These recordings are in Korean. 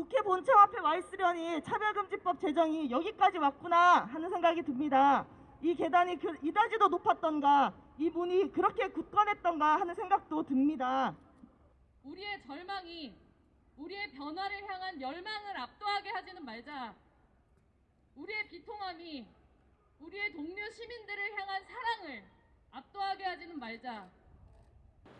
국회 본청 앞에 와 있으려니 차별금지법 제정이 여기까지 왔구나 하는 생각이 듭니다. 이 계단이 그 이다지도 높았던가 이 문이 그렇게 굳건했던가 하는 생각도 듭니다. 우리의 절망이 우리의 변화를 향한 열망을 압도하게 하지는 말자. 우리의 비통함이 우리의 동료 시민들을 향한 사랑을 압도하게 하지는 말자.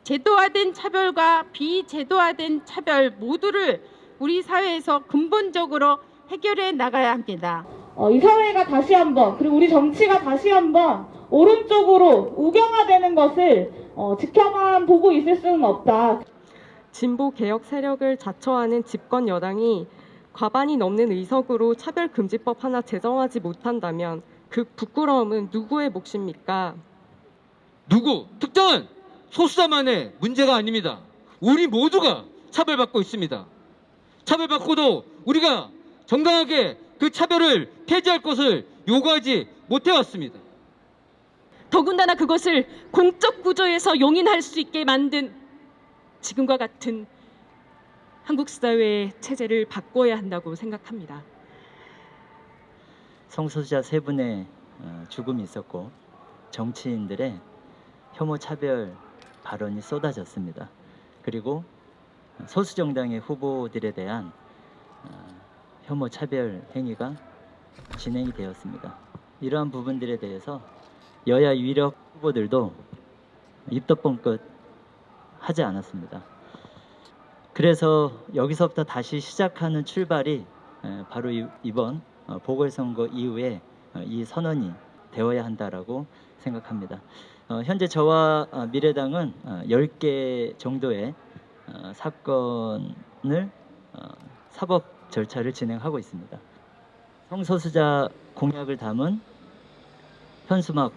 제도화된 차별과 비제도화된 차별 모두를 우리 사회에서 근본적으로 해결해 나가야 합니다. 어, 이 사회가 다시 한번 그리고 우리 정치가 다시 한번 오른쪽으로 우경화되는 것을 어, 지켜만 보고 있을 수는 없다. 진보 개혁 세력을 자처하는 집권 여당이 과반이 넘는 의석으로 차별금지법 하나 제정하지 못한다면 그 부끄러움은 누구의 몫입니까? 누구 특정한 소수자만의 문제가 아닙니다. 우리 모두가 차별받고 있습니다. 차별받고도 우리가 정당하게 그 차별을 폐지할 것을 요구하지 못해왔습니다. 더군다나 그것을 공적 구조에서 용인할 수 있게 만든 지금과 같은 한국 사회의 체제를 바꿔야 한다고 생각합니다. 성소수자 세 분의 어, 죽음이 있었고 정치인들의 혐오 차별 발언이 쏟아졌습니다. 그리고 소수 정당의 후보들에 대한 어, 혐오 차별 행위가 진행이 되었습니다. 이러한 부분들에 대해서 여야 유력 후보들도 입덧번끝 하지 않았습니다. 그래서 여기서부터 다시 시작하는 출발이 에, 바로 이- 이번 어, 보궐선거 이후에 어, 이 선언이 되어야 한다라고 생각합니다. 어, 현재 저와 어, 미래당은 어, 10개 정도의 어, 사건을 어, 사법 절차를 진행하고 있습니다. 성소수자 공약을 담은 현수막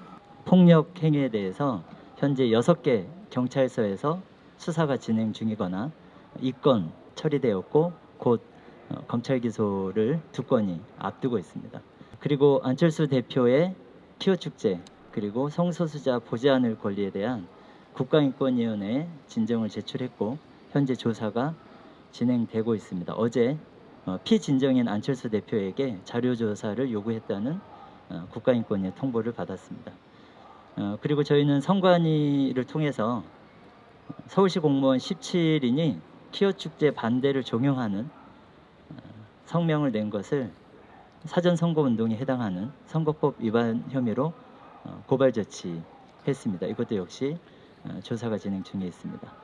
폭력 행위에 대해서 현재 6개 경찰서에서 수사가 진행 중이거나 입건 처리되었고 곧 어, 검찰 기소를 두 건이 앞두고 있습니다. 그리고 안철수 대표의 키오 축제 그리고 성소수자 보지 않을 권리에 대한 국가인권위원회에 진정을 제출했고 현재 조사가 진행되고 있습니다. 어제 어, 피진정인 안철수 대표에게 자료 조사를 요구했다는 어, 국가인권위의 통보를 받았습니다. 어, 그리고 저희는 선관위를 통해서 서울시 공무원 17인이 키오 축제 반대를 종용하는 어, 성명을 낸 것을 사전 선거 운동에 해당하는 선거법 위반 혐의로 어, 고발 조치했습니다. 이것도 역시 어, 조사가 진행 중에 있습니다.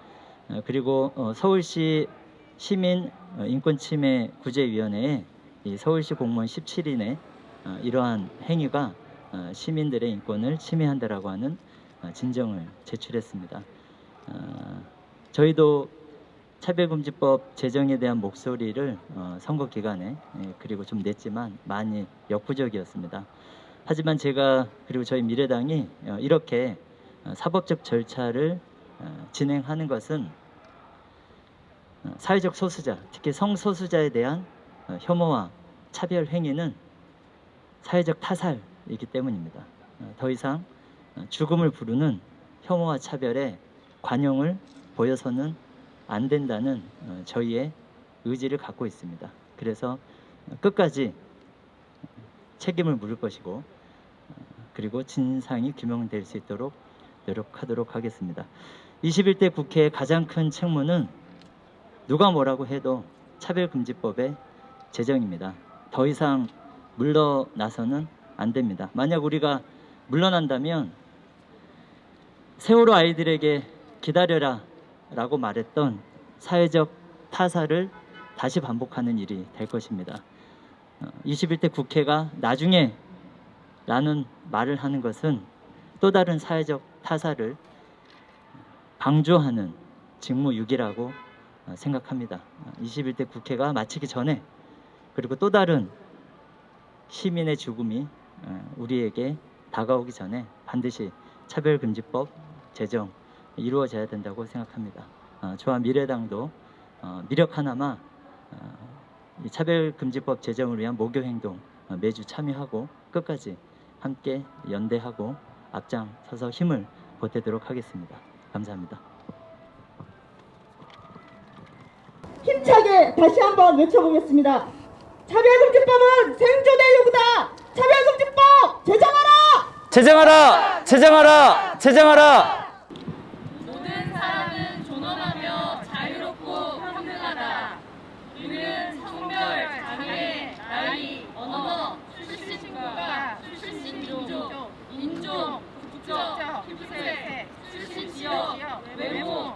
어, 그리고 어, 서울시 시민 어, 인권침해 구제위원회에 이 서울시 공무원 17인의 어, 이러한 행위가 어, 시민들의 인권을 침해한다라고 하는 어, 진정을 제출했습니다. 어, 저희도 차별금지법 제정에 대한 목소리를 어, 선거 기간에 예, 그리고 좀 냈지만 많이 역부족이었습니다. 하지만 제가 그리고 저희 미래당이 어, 이렇게 어, 사법적 절차를 어, 진행하는 것은 어, 사회적 소수자, 특히 성소수자에 대한 어, 혐오와 차별 행위는 사회적 타살이기 때문입니다. 어, 더 이상 어, 죽음을 부르는 혐오와 차별에 관용을 보여서는 안 된다는 어, 저희의 의지를 갖고 있습니다. 그래서 어, 끝까지 책임을 물을 것이고 어, 그리고 진상이 규명될 수 있도록 노력하도록 하겠습니다. 21대 국회의 가장 큰 책무는 누가 뭐라고 해도 차별금지법의 제정입니다. 더 이상 물러나서는 안 됩니다. 만약 우리가 물러난다면 세월호 아이들에게 기다려라 라고 말했던 사회적 타사를 다시 반복하는 일이 될 것입니다. 어, 21대 국회가 나중에 라는 말을 하는 것은 또 다른 사회적 타사를 방조하는 직무유기라고 어, 생각합니다. 어, 21대 국회가 마치기 전에 그리고 또 다른 시민의 죽음이 어, 우리에게 다가오기 전에 반드시 차별금지법 제정 이루어져야 된다고 생각합니다. 어, 저와 미래당도 어, 미력 하나마 어, 이 차별금지법 제정을 위한 모교 행동 어, 매주 참여하고 끝까지 함께 연대하고 앞장서서 힘을 보태도록 하겠습니다. 감사합니다. 힘차게 다시 한번 외쳐보겠습니다. 차별금지법은 생존의 요구다. 차별금지법 제정하라. 제정하라! 제정하라! 제정하라! 모든 사람은 존엄하며 자유롭고 평등하다. 우리는 성별, 장애, 나이, 언어, 출신 국가, 출신 민족, 인종, 국적, 피부색, 출신 지역, 외모,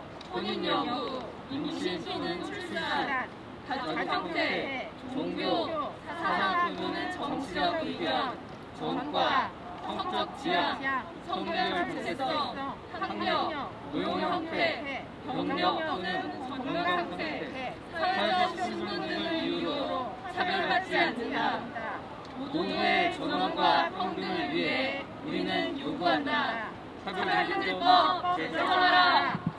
혼인 여부, 임신 또는 출산, 가족 형태, 종교, 사상 또는 정치적 의견, 전과, 성적 지향, 성별 정체성, 학력, 노용 형태, 병력 또는 건강 상태, 사회적 신분 등을 이유로 차별받지 않는다. 모두의 존엄과 평등을 위해 우리는 요구한다. 차별금지법 제정하라.